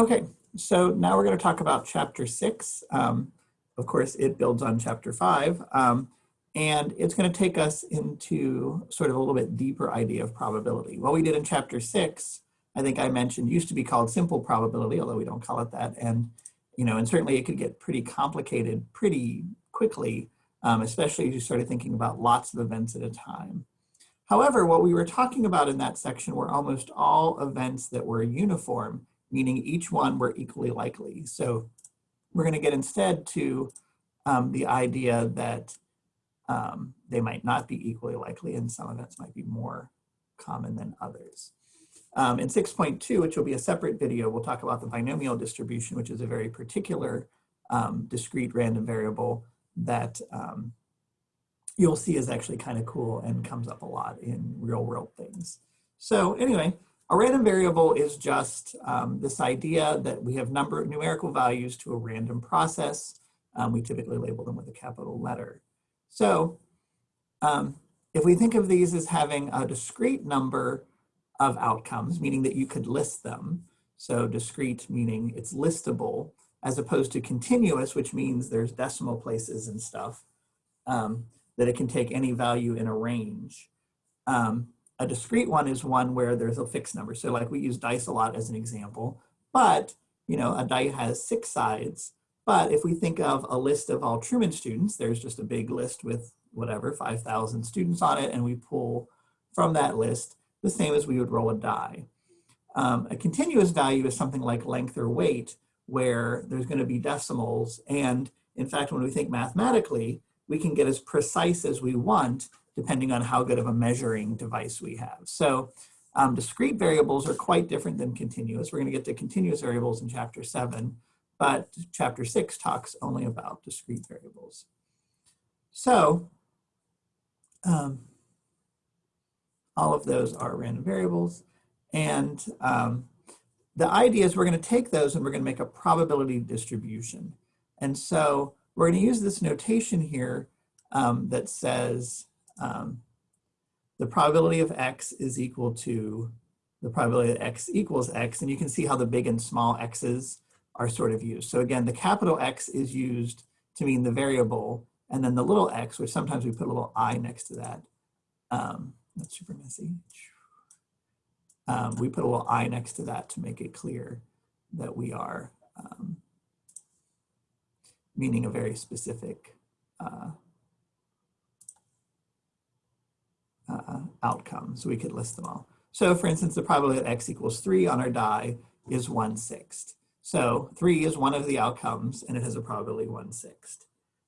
Okay, so now we're going to talk about chapter six. Um, of course, it builds on chapter five. Um, and it's going to take us into sort of a little bit deeper idea of probability. What we did in chapter six, I think I mentioned, used to be called simple probability, although we don't call it that. And, you know, and certainly it could get pretty complicated pretty quickly, um, especially as you started thinking about lots of events at a time. However, what we were talking about in that section were almost all events that were uniform, meaning each one were equally likely. So we're going to get instead to um, the idea that um, they might not be equally likely and some events might be more common than others. Um, in 6.2, which will be a separate video, we'll talk about the binomial distribution, which is a very particular um, discrete random variable that um, you'll see is actually kind of cool and comes up a lot in real world things. So anyway, a random variable is just um, this idea that we have number numerical values to a random process. Um, we typically label them with a capital letter. So um, if we think of these as having a discrete number of outcomes, meaning that you could list them. So discrete meaning it's listable as opposed to continuous, which means there's decimal places and stuff, um, that it can take any value in a range. Um, a discrete one is one where there's a fixed number. So like we use dice a lot as an example, but you know, a die has six sides. But if we think of a list of all Truman students, there's just a big list with whatever, 5,000 students on it, and we pull from that list the same as we would roll a die. Um, a continuous value is something like length or weight, where there's going to be decimals. And in fact, when we think mathematically, we can get as precise as we want depending on how good of a measuring device we have. So um, discrete variables are quite different than continuous. We're going to get to continuous variables in chapter seven, but chapter six talks only about discrete variables. So um, all of those are random variables. And um, the idea is we're going to take those and we're going to make a probability distribution. And so we're going to use this notation here um, that says um, the probability of x is equal to the probability that x equals x, and you can see how the big and small x's are sort of used. So again, the capital X is used to mean the variable, and then the little x, which sometimes we put a little i next to that. Um, that's super messy. Um, we put a little i next to that to make it clear that we are um, meaning a very specific uh, uh, outcome. So we could list them all. So for instance, the probability that x equals three on our die is one sixth. So three is one of the outcomes and it has a probability one sixth.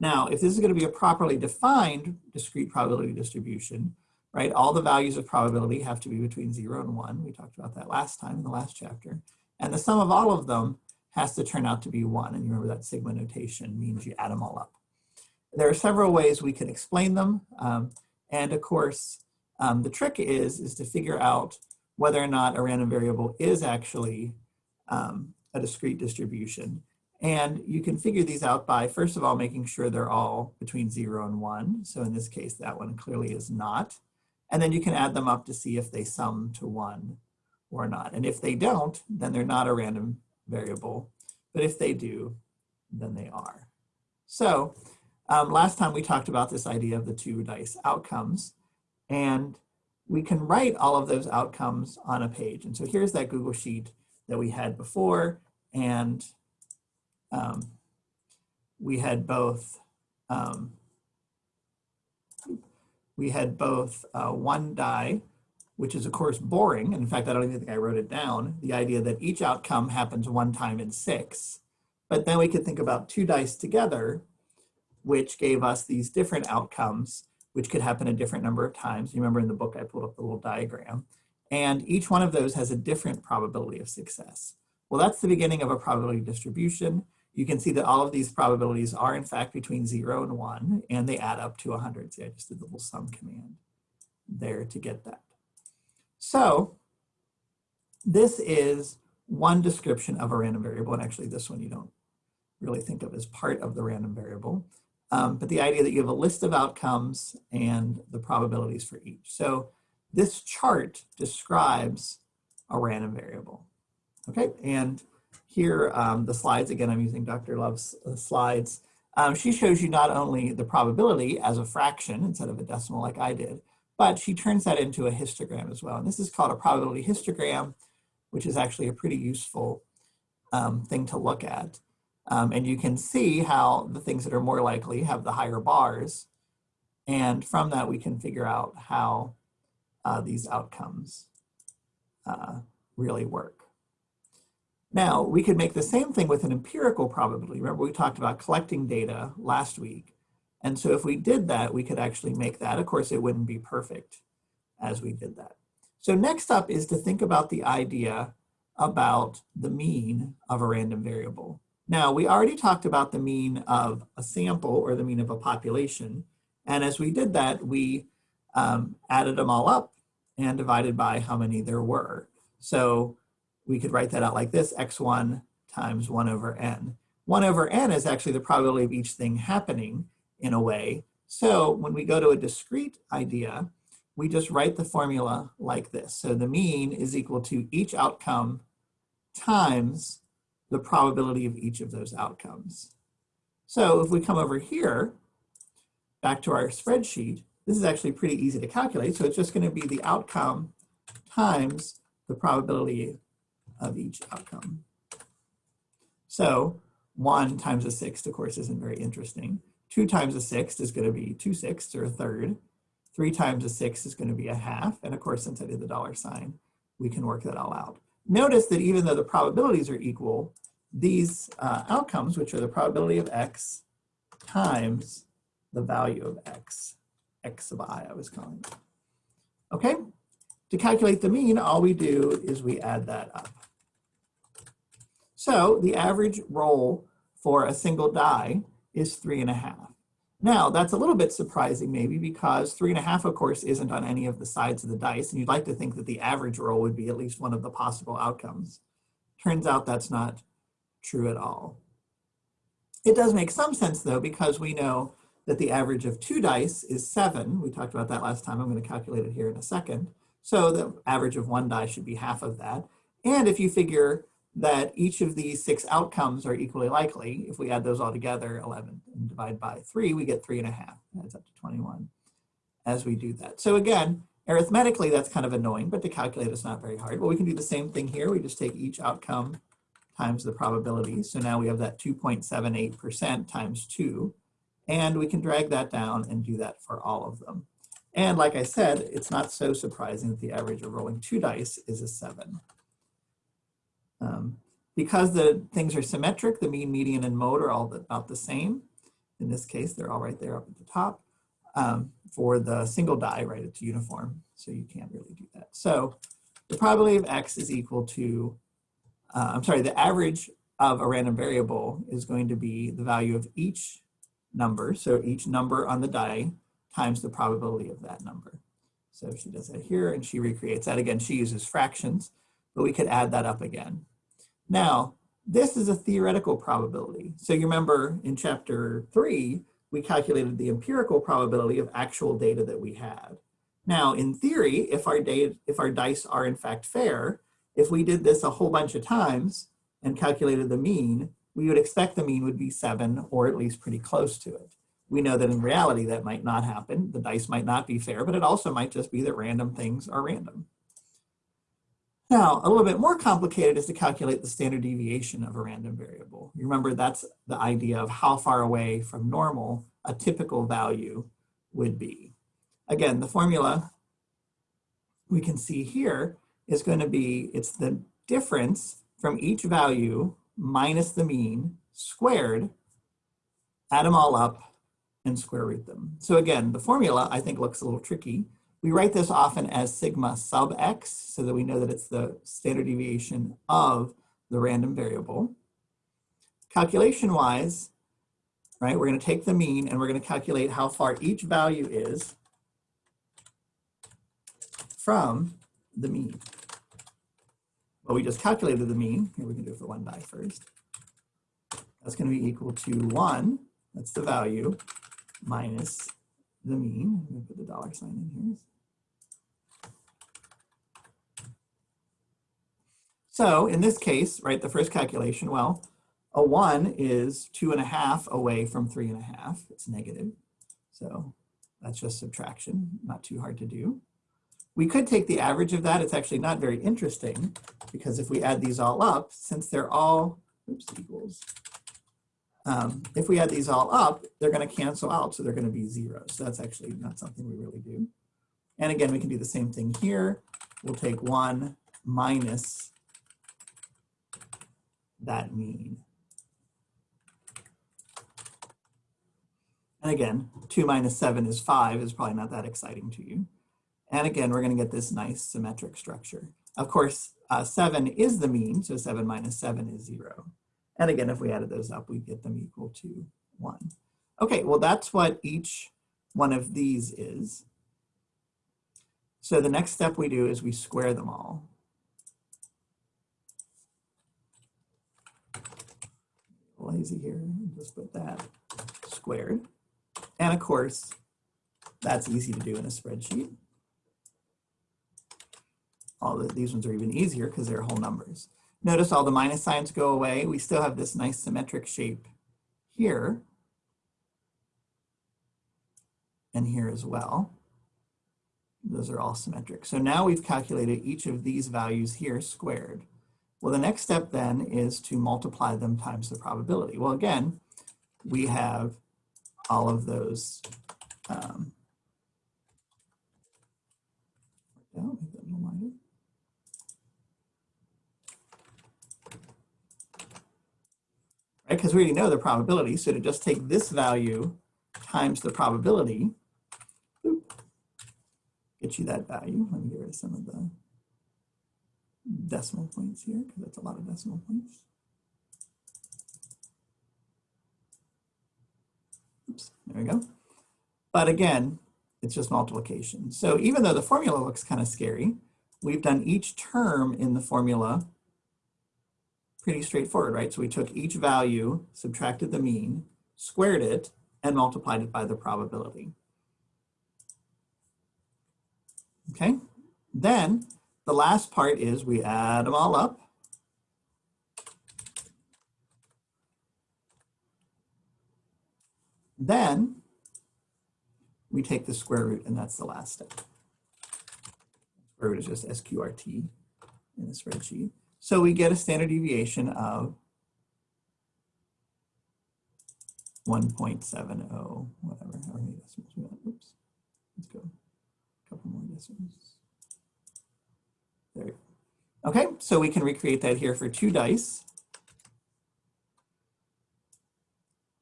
Now, if this is going to be a properly defined discrete probability distribution, right, all the values of probability have to be between zero and one. We talked about that last time in the last chapter. And the sum of all of them has to turn out to be one. And you remember that sigma notation means you add them all up. There are several ways we can explain them. Um, and of course, um, the trick is, is to figure out whether or not a random variable is actually um, a discrete distribution. And you can figure these out by, first of all, making sure they're all between zero and one. So in this case, that one clearly is not. And then you can add them up to see if they sum to one or not. And if they don't, then they're not a random variable. But if they do, then they are. So um, last time we talked about this idea of the two dice outcomes. And we can write all of those outcomes on a page. And so here's that Google Sheet that we had before. And um, we had both um, we had both uh, one die, which is of course boring. And in fact, I don't even think I wrote it down. The idea that each outcome happens one time in six. But then we could think about two dice together, which gave us these different outcomes, which could happen a different number of times. You remember in the book, I pulled up the little diagram. And each one of those has a different probability of success. Well, that's the beginning of a probability distribution. You can see that all of these probabilities are in fact between zero and one, and they add up to 100. See, I just did the little sum command there to get that. So this is one description of a random variable, and actually this one you don't really think of as part of the random variable. Um, but the idea that you have a list of outcomes and the probabilities for each. So this chart describes a random variable. Okay, and here, um, the slides, again, I'm using Dr. Love's uh, slides. Um, she shows you not only the probability as a fraction instead of a decimal like I did, but she turns that into a histogram as well. And this is called a probability histogram, which is actually a pretty useful um, thing to look at. Um, and you can see how the things that are more likely have the higher bars. And from that, we can figure out how uh, these outcomes uh, really work. Now, we could make the same thing with an empirical probability. Remember, we talked about collecting data last week. And so if we did that, we could actually make that. Of course, it wouldn't be perfect as we did that. So next up is to think about the idea about the mean of a random variable. Now, we already talked about the mean of a sample or the mean of a population. And as we did that, we um, added them all up and divided by how many there were. So we could write that out like this, x1 times 1 over n. 1 over n is actually the probability of each thing happening in a way. So when we go to a discrete idea, we just write the formula like this. So the mean is equal to each outcome times the probability of each of those outcomes. So if we come over here, back to our spreadsheet, this is actually pretty easy to calculate. So it's just going to be the outcome times the probability of each outcome. So 1 times a sixth, of course, isn't very interesting. 2 times a sixth is going to be 2 sixths or a third. 3 times a sixth is going to be a half. And of course, since I did the dollar sign, we can work that all out. Notice that even though the probabilities are equal, these uh, outcomes, which are the probability of x times the value of x, x sub i, I was calling it. Okay, to calculate the mean, all we do is we add that up. So the average roll for a single die is three and a half. Now that's a little bit surprising maybe because three and a half of course isn't on any of the sides of the dice and you'd like to think that the average roll would be at least one of the possible outcomes. Turns out that's not true at all. It does make some sense though because we know that the average of two dice is seven. We talked about that last time. I'm going to calculate it here in a second. So the average of one die should be half of that. And if you figure that each of these six outcomes are equally likely. If we add those all together, 11 and divide by three, we get three and a half. That's up to 21 as we do that. So again, arithmetically, that's kind of annoying, but to calculate it's not very hard. Well, we can do the same thing here. We just take each outcome times the probability. So now we have that 2.78% times two, and we can drag that down and do that for all of them. And like I said, it's not so surprising that the average of rolling two dice is a seven. Um, because the things are symmetric, the mean, median, and mode are all about the same. In this case, they're all right there up at the top. Um, for the single die, right, it's uniform, so you can't really do that. So the probability of x is equal to, uh, I'm sorry, the average of a random variable is going to be the value of each number, so each number on the die times the probability of that number. So she does that here and she recreates that. Again, she uses fractions, but we could add that up again. Now, this is a theoretical probability. So you remember in chapter three, we calculated the empirical probability of actual data that we had. Now, in theory, if our, data, if our dice are in fact fair, if we did this a whole bunch of times and calculated the mean, we would expect the mean would be seven or at least pretty close to it. We know that in reality that might not happen. The dice might not be fair, but it also might just be that random things are random. Now, a little bit more complicated is to calculate the standard deviation of a random variable. You remember that's the idea of how far away from normal a typical value would be. Again, the formula we can see here is going to be, it's the difference from each value minus the mean squared, add them all up and square root them. So again, the formula I think looks a little tricky we write this often as sigma sub x so that we know that it's the standard deviation of the random variable. Calculation wise, right, we're going to take the mean and we're going to calculate how far each value is from the mean. Well, we just calculated the mean. Here we can do it for one die first. That's going to be equal to 1, that's the value, minus the mean. I'm going to put the dollar sign in here. So in this case, right, the first calculation, well, a one is two and a half away from three and a half. It's negative. So that's just subtraction, not too hard to do. We could take the average of that. It's actually not very interesting because if we add these all up, since they're all, oops, equals, um, if we add these all up, they're going to cancel out, so they're going to be zero. So that's actually not something we really do. And again, we can do the same thing here. We'll take 1 minus that mean. And again, 2 minus 7 is 5 is probably not that exciting to you. And again, we're going to get this nice symmetric structure. Of course, uh, 7 is the mean, so 7 minus 7 is 0. And again, if we added those up, we get them equal to 1. Okay, well, that's what each one of these is. So the next step we do is we square them all. Lazy here, just put that squared. And of course, that's easy to do in a spreadsheet. All the, these ones are even easier because they're whole numbers. Notice all the minus signs go away. We still have this nice symmetric shape here and here as well. Those are all symmetric. So now we've calculated each of these values here squared. Well, the next step then is to multiply them times the probability. Well, again, we have all of those um, right? Because we already know the probability. So to just take this value times the probability, get you that value. Let me get rid of some of the decimal points here because that's a lot of decimal points. Oops, there we go. But again, it's just multiplication. So even though the formula looks kind of scary, we've done each term in the formula pretty straightforward, right? So we took each value, subtracted the mean, squared it, and multiplied it by the probability. Okay, then the last part is we add them all up. Then we take the square root and that's the last step. Square root is just SQRT in the spreadsheet. So we get a standard deviation of 1.70, whatever, how many decimals we got. Oops, let's go a couple more decimals. There Okay, so we can recreate that here for two dice.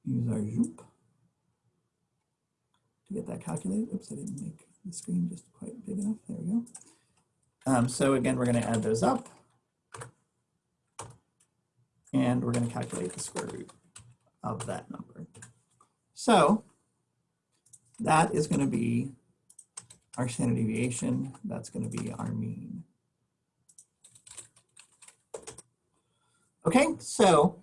Use our Zoop to get that calculated. Oops, I didn't make the screen just quite big enough. There we go. Um, so again, we're going to add those up and we're going to calculate the square root of that number. So that is going to be our standard deviation. That's going to be our mean. Okay, so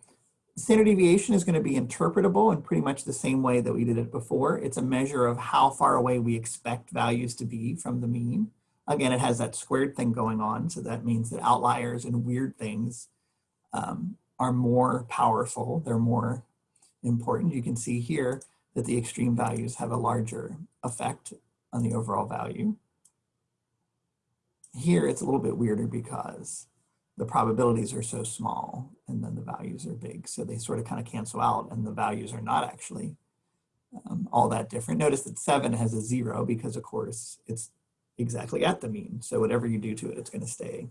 standard deviation is going to be interpretable in pretty much the same way that we did it before. It's a measure of how far away we expect values to be from the mean. Again, it has that squared thing going on, so that means that outliers and weird things um, are more powerful, they're more important. You can see here that the extreme values have a larger effect on the overall value. Here it's a little bit weirder because the probabilities are so small and then the values are big. So they sort of kind of cancel out and the values are not actually um, all that different. Notice that seven has a zero because of course it's exactly at the mean. So whatever you do to it, it's gonna stay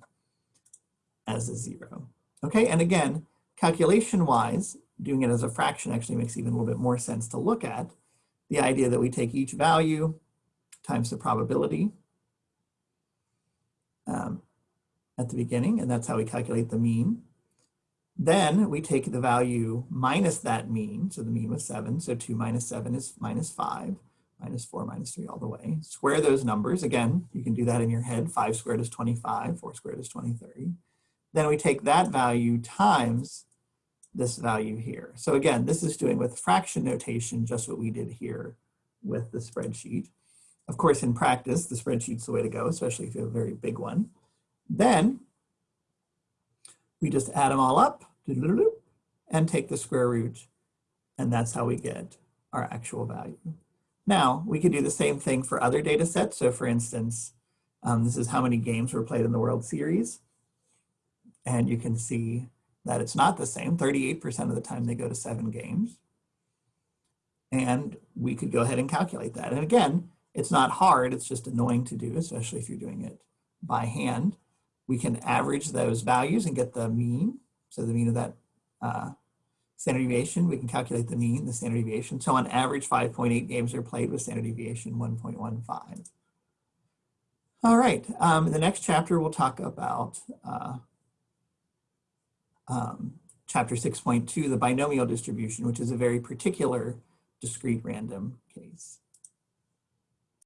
as a zero. Okay, and again, Calculation-wise, doing it as a fraction actually makes even a little bit more sense to look at. The idea that we take each value times the probability um, at the beginning, and that's how we calculate the mean. Then we take the value minus that mean, so the mean was 7, so 2 minus 7 is minus 5, minus 4, minus 3 all the way. Square those numbers. Again, you can do that in your head. 5 squared is 25, 4 squared is 23. Then we take that value times this value here. So again, this is doing with fraction notation just what we did here with the spreadsheet. Of course, in practice, the spreadsheet's the way to go, especially if you have a very big one. Then We just add them all up and take the square root. And that's how we get our actual value. Now, we could do the same thing for other data sets. So for instance, um, this is how many games were played in the World Series. And you can see that it's not the same. 38% of the time they go to seven games. And we could go ahead and calculate that. And again, it's not hard, it's just annoying to do, especially if you're doing it by hand. We can average those values and get the mean. So the mean of that uh, standard deviation, we can calculate the mean, the standard deviation. So on average, 5.8 games are played with standard deviation 1.15. All right, um, in the next chapter, we'll talk about uh, um, chapter 6.2, the binomial distribution, which is a very particular discrete random case.